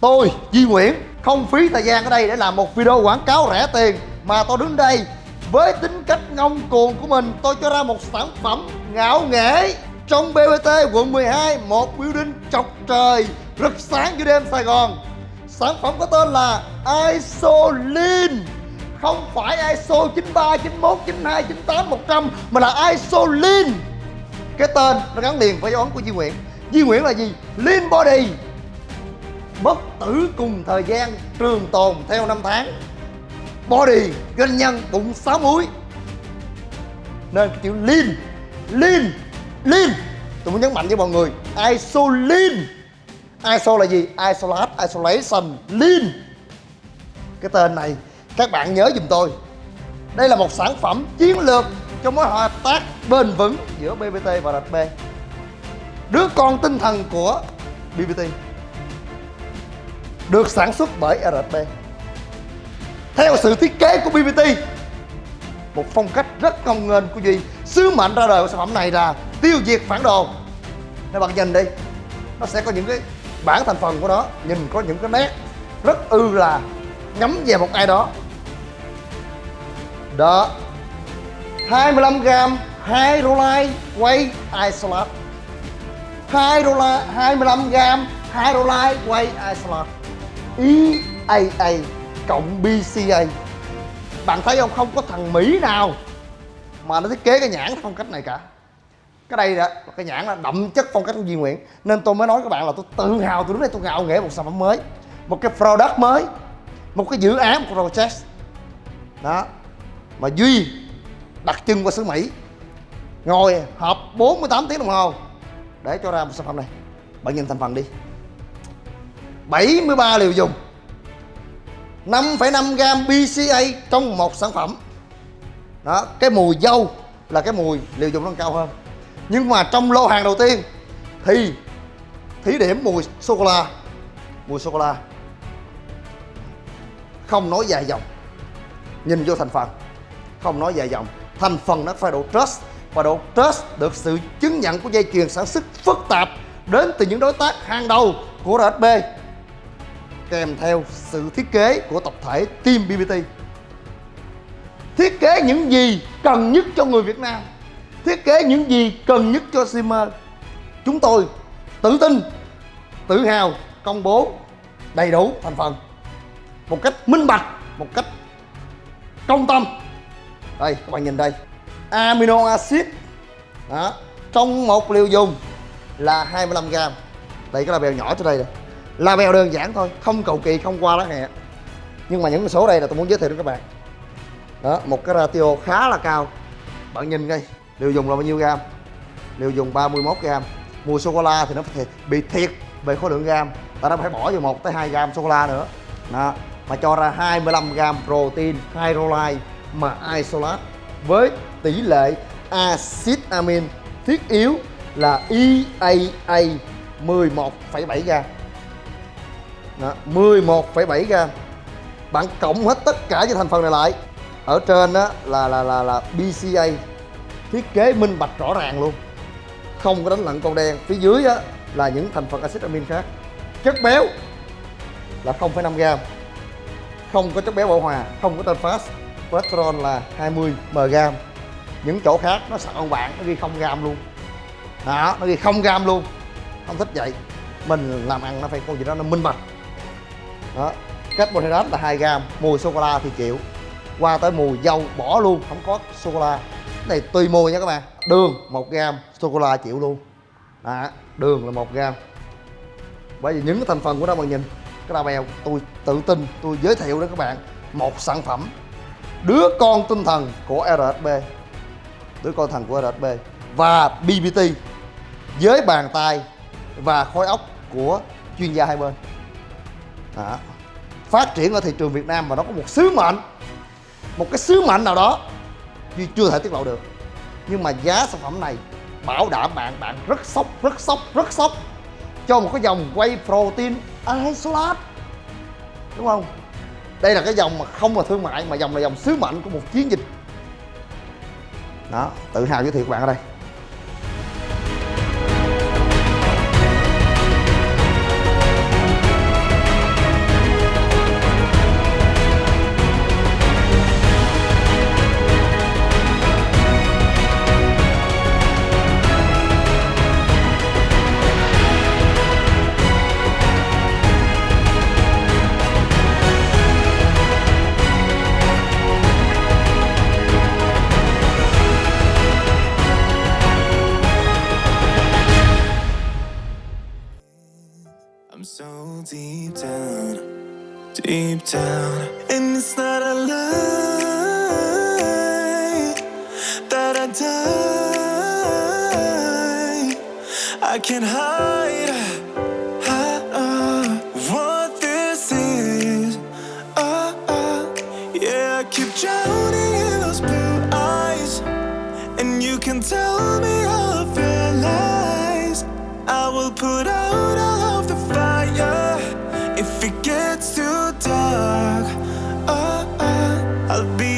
tôi Duy Nguyễn không phí thời gian ở đây để làm một video quảng cáo rẻ tiền mà tôi đứng đây với tính cách ngông cuồng của mình tôi cho ra một sản phẩm ngạo nghễ. Trong BBT quận 12 một building chọc trời rực sáng giữa đêm Sài Gòn. Sản phẩm có tên là Isolin. Không phải ISO 93, 91, 92, 98, 100 mà là Isolin. Cái tên nó gắn liền với dấu ấn của Duy Nguyễn. Duy Nguyễn là gì? Lean Body bất tử cùng thời gian, trường tồn theo năm tháng. Body, doanh nhân bụng sáu múi nên cái chữ lean lean lean. Tôi muốn nhấn mạnh với mọi người, isolin. Iso là gì? Isolate isolation, lean. Cái tên này, các bạn nhớ giùm tôi. Đây là một sản phẩm chiến lược trong mối hợp tác bền vững giữa BBT và RP đứa con tinh thần của BBT được sản xuất bởi RP theo sự thiết kế của BBT một phong cách rất công nghênh của Duy, sứ mệnh ra đời của sản phẩm này là tiêu diệt phản đồ. Nên bạn nhìn đi, nó sẽ có những cái bản thành phần của nó, nhìn có những cái nét rất ư là nhắm về một ai đó. Đó 25 gram hydrolite quay isolate. 2 đô la 25 gram hydrolite quay isolate. EAA cộng BCA bạn thấy không? Không có thằng Mỹ nào mà nó thiết kế cái nhãn phong cách này cả. Cái đây đó, cái nhãn là đậm chất phong cách của Duy Nguyễn. Nên tôi mới nói các bạn là tôi tự hào tôi đứng đây tôi ngạo nghễ một sản phẩm mới, một cái product mới, một cái dự án, một project đó. Mà Duy đặt chân qua xứ Mỹ, ngồi họp 48 tiếng đồng hồ để cho ra một sản phẩm này. Bạn nhìn thành phần đi. 73 liều dùng. 5,5 gram BCA trong một sản phẩm. Đó cái mùi dâu là cái mùi liều dùng nó cao hơn. Nhưng mà trong lô hàng đầu tiên thì thí điểm mùi sô cô la mùi sô cô la không nói dài dòng nhìn vô thành phần không nói dài dòng. Thành phần nó phải độ trust và độ trust được sự chứng nhận của dây chuyền sản xuất phức tạp đến từ những đối tác hàng đầu của RSB kèm theo sự thiết kế của tập thể team BBT thiết kế những gì cần nhất cho người Việt Nam. Thiết kế những gì cần nhất cho Simmer chúng tôi tự tin, tự hào công bố đầy đủ thành phần một cách minh bạch, một cách công tâm. Đây, các bạn nhìn đây. Amino acid. Đó, trong một liều dùng là 25 gram đây, cái là bèo nhỏ trên đây rồi là bèo đơn giản thôi không cầu kỳ không qua lá hẹ. Nhưng mà những con số đây là tôi muốn giới thiệu đến các bạn. Đó một cái ratio khá là cao. Bạn nhìn đây liều dùng là bao nhiêu gram liều dùng 31 gram mua sô cô la thì nó phải bị thiệt về khối lượng gram ta nó phải bỏ vào một tới 2 gram sô cô la nữa. Đó mà cho ra 25 gram protein hydrolyte mà isolate với tỷ lệ axit amin thiết yếu là EAA 11,7 gram 11,7 gram. Bạn cộng hết tất cả những thành phần này lại. Ở trên đó là là là là BCA thiết kế minh bạch rõ ràng luôn. Không có đánh lận con đen. Phía dưới đó là những thành phần axit amin khác. Chất béo là 0,5 gram. Không có chất béo bão hòa không có tên fast cholesterol là 20 mg những chỗ khác nó sợ ông bạn nó ghi không gram luôn. Đó nó ghi không gram luôn. Không thích vậy. Mình làm ăn nó phải có gì đó nó minh bạch đó. Carbohydrate là 2 gram mùi sô cô la thì chịu. Qua tới mùi dâu bỏ luôn không có sô cô la cái này tùy mùi nha các bạn. Đường 1 gram sô cô la chịu luôn. Đó, đường là 1 gram bởi vì những cái thành phần của nó bạn nhìn cái đa bèo tôi tự tin tôi giới thiệu đó các bạn một sản phẩm đứa con tinh thần của RSB đứa con thần của RSB và BBT với bàn tay và khối óc của chuyên gia hai bên. Đó phát triển ở thị trường Việt Nam và nó có một sứ mệnh, một cái sứ mệnh nào đó Duy chưa thể tiết lộ được. Nhưng mà giá sản phẩm này bảo đảm bạn bạn rất sốc rất sốc rất sốc cho một cái dòng quay protein isolate đúng không? Đây là cái dòng mà không là thương mại mà dòng là dòng sứ mệnh của một chiến dịch. Đó, tự hào giới thiệu các bạn ở đây. Deep down, deep down. And it's not a lie that I die. I can't hide, hide uh, what this is. Yeah, I keep drowning in those blue eyes. And you can tell me all of your lies. I will put out too dark. Oh, oh, I'll be